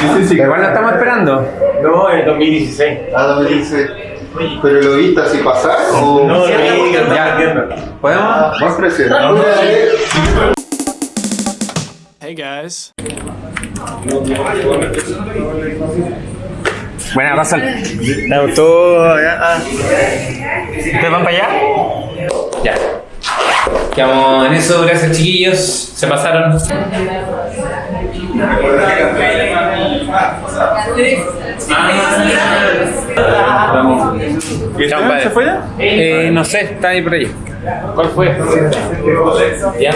sí, sí. Igual lo estamos esperando. No, en el 2016. Ah, no me dice. ¿Pero lo viste así pasar o...? No, Ya. viendo. ¿Podemos? Más presión. Hey guys. Buena razón. Me gustó. ya, ah. ¿Ustedes van para allá? Ya. Quedamos en eso, gracias chiquillos. Se pasaron. ¿Y Chao, padre. se fue ya? Eh, no sé, está ahí por ahí. ¿Cuál fue? Ya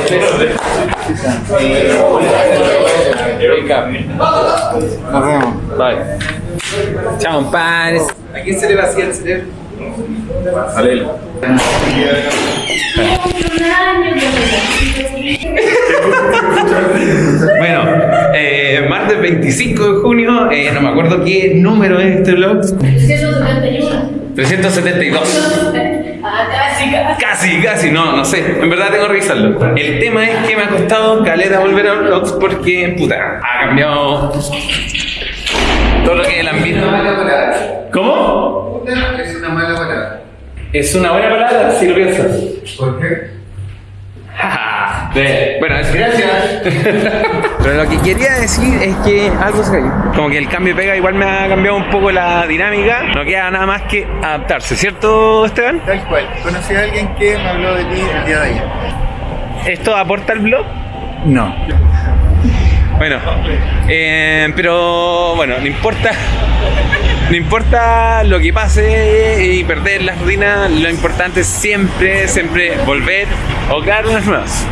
Nos vemos. Bye. Chao, padres. ¿A quién se le vacía el cerebro? Alelo. Bueno, eh, martes 25 de junio, eh, no me acuerdo qué número es este vlog. 372. Ah, casi, casi. Casi, casi, no, no sé. En verdad tengo que revisarlo. El tema es que me ha costado caleta volver a vlogs porque, puta, ha cambiado todo lo que es el ambiente. ¿Cómo? Es una mala palabra. Es una buena palabra si lo piensas. ¿Por qué? De- bueno, es gracias. Pero lo que quería decir es que algo se cayó. Como que el cambio de pega igual me ha cambiado un poco la dinámica. No queda nada más que adaptarse, ¿cierto, Esteban? Tal cual. Conocí a alguien que me habló de ti el día de ayer. ¿Esto aporta al blog? No. Bueno, eh, pero bueno, no importa. No importa lo que pase y perder la rutina, lo importante es siempre, siempre volver o crear unas nuevas.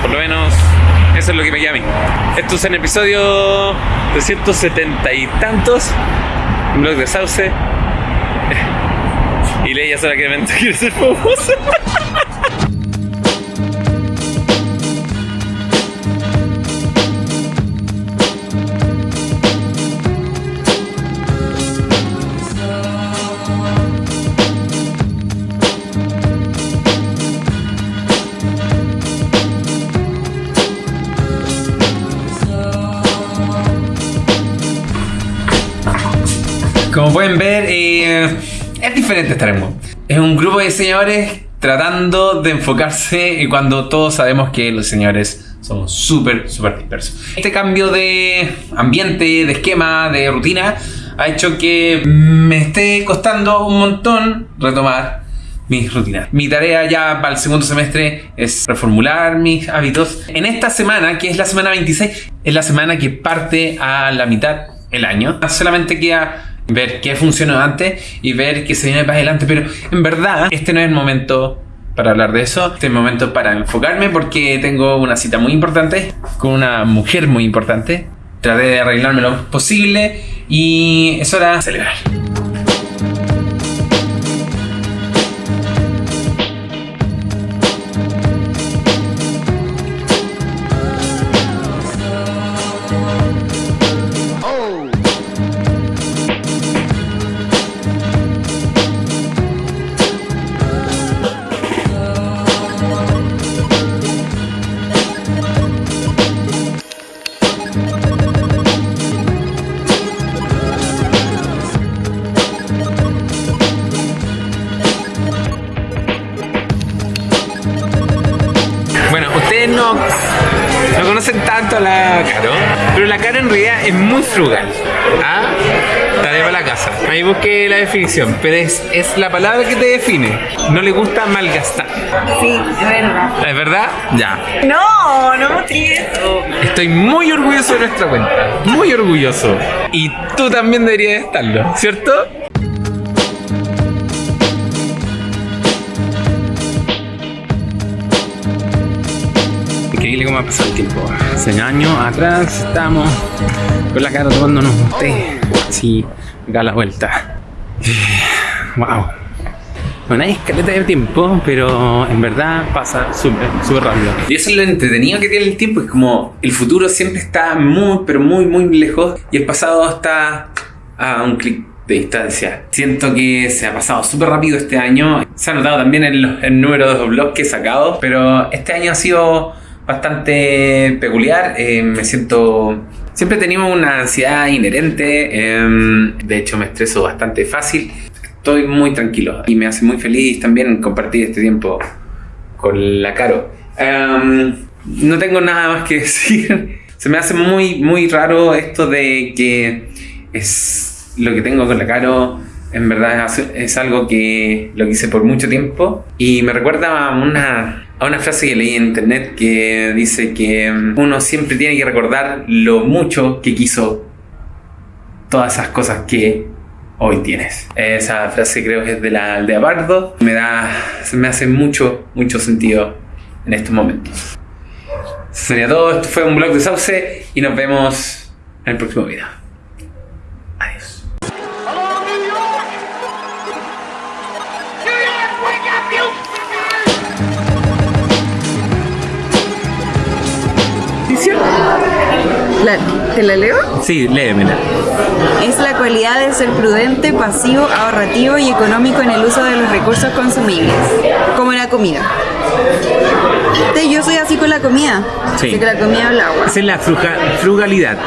Por lo menos eso es lo que me queda a mí. Esto es en episodio 370 y tantos, un blog de Sauce. Y Leia solamente quiere ser famosa. Como pueden ver, eh, es diferente estar en Mood. Es un grupo de diseñadores tratando de enfocarse cuando todos sabemos que los diseñadores somos súper, súper dispersos. Este cambio de ambiente, de esquema, de rutina, ha hecho que me esté costando un montón retomar mis rutinas. Mi tarea ya para el segundo semestre es reformular mis hábitos. En esta semana, que es la semana 26, es la semana que parte a la mitad el año. Solamente queda ver qué funcionó antes y ver qué se viene para adelante. Pero en verdad, este no es el momento para hablar de eso. Este es el momento para enfocarme porque tengo una cita muy importante con una mujer muy importante. Traté de arreglarme lo posible y es hora de celebrar. No, no conocen tanto a la Caro, pero la Caro en realidad es muy frugal. ¿Ah? Tarea para la casa. Ahí busqué la definición, pero es, es la palabra que te define. No le gusta malgastar. Sí, es verdad. ¿Es verdad? Ya. No, no mostré eso. Estoy muy orgulloso de nuestra cuenta. Muy orgulloso. Y tú también deberías estarlo, ¿cierto? Increíble cómo ha pasado el tiempo. Hace años atrás estábamos con la cara tomándonos un té. Así, acá a la vuelta. Wow. Bueno, hay escaleta de tiempo, pero en verdad pasa súper, súper rápido. Y eso es lo entretenido que tiene el tiempo, es como el futuro siempre está muy, pero muy, muy lejos y el pasado está a un clic de distancia. Siento que se ha pasado súper rápido este año. Se ha notado también los- el número de blogs que he sacado, pero este año ha sido bastante peculiar. Eh, me siento Siempre he tenido una ansiedad inherente, em, de hecho me estreso bastante fácil. Estoy muy tranquilo y me hace muy feliz también compartir este tiempo con la Caro. Em, no tengo nada más que decir. Se me hace muy, muy raro esto de que es lo que tengo con la Caro. En verdad es, algo que lo quise por mucho tiempo y me recuerda a una, a una frase que leí en internet que dice que mm, uno siempre tiene que recordar lo mucho que quiso todas esas cosas que hoy tienes. Esa frase creo que es de la aldea Bardo. Me da, me hace mucho, mucho sentido en estos momentos. Eso sería todo. Esto fue un blog de Sauce y nos vemos en el próximo video. La- ¿Te la leo? Sí, léemela. Es la cualidad de ser prudente, pasivo, ahorrativo y económico en el uso de los recursos consumibles, como la comida. Yo soy así con la comida. Sí. Así que la comida o el agua. Esa es la frugalidad.